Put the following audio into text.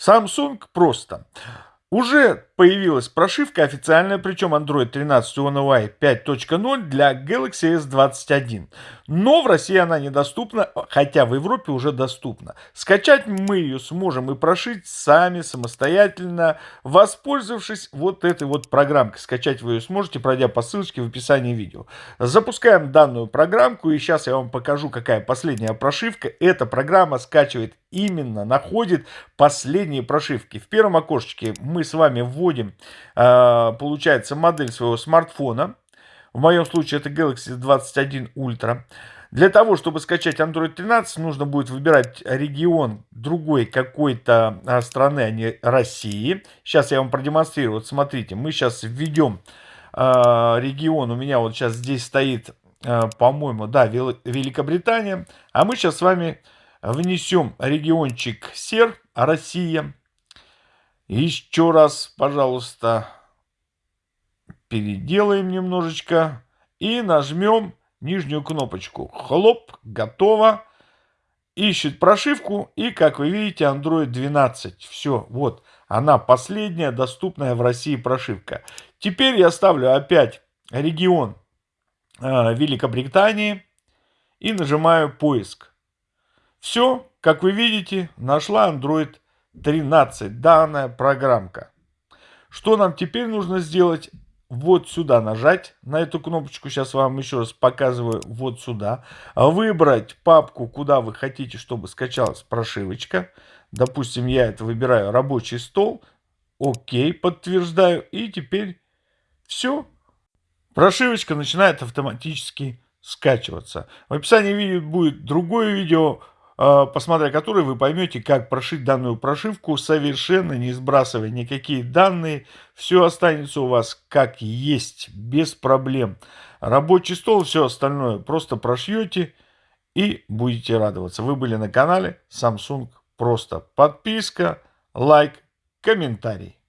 Samsung просто. Уже появилась прошивка официальная, причем Android 13 One UI 5.0 для Galaxy S21. Но в России она недоступна, хотя в Европе уже доступна. Скачать мы ее сможем и прошить сами самостоятельно, воспользовавшись вот этой вот программкой. Скачать вы ее сможете, пройдя по ссылочке в описании видео. Запускаем данную программку и сейчас я вам покажу, какая последняя прошивка. Эта программа скачивает именно, находит последние прошивки. В первом окошечке мы с вами вводим, а, получается, модель своего смартфона. В моем случае это Galaxy 21 Ultra. Для того, чтобы скачать Android 13, нужно будет выбирать регион другой какой-то а, страны, а не России. Сейчас я вам продемонстрирую. Вот смотрите, мы сейчас введем э, регион. У меня вот сейчас здесь стоит, по-моему, да, Великобритания. А мы сейчас с вами внесем региончик СЕР, Россия. Еще раз, пожалуйста, переделаем немножечко и нажмем нижнюю кнопочку. Хлоп, готово. Ищет прошивку и, как вы видите, Android 12. Все, вот, она последняя доступная в России прошивка. Теперь я ставлю опять регион э, Великобритании и нажимаю поиск. Все, как вы видите, нашла Android 13 данная программка. Что нам теперь нужно сделать? Вот сюда нажать, на эту кнопочку, сейчас вам еще раз показываю, вот сюда. Выбрать папку, куда вы хотите, чтобы скачалась прошивочка. Допустим, я это выбираю рабочий стол. Окей, подтверждаю. И теперь все. Прошивочка начинает автоматически скачиваться. В описании видео будет другое видео посмотря который вы поймете, как прошить данную прошивку, совершенно не сбрасывая никакие данные. Все останется у вас как есть, без проблем. Рабочий стол, все остальное просто прошьете и будете радоваться. Вы были на канале Samsung Просто. Подписка, лайк, комментарий.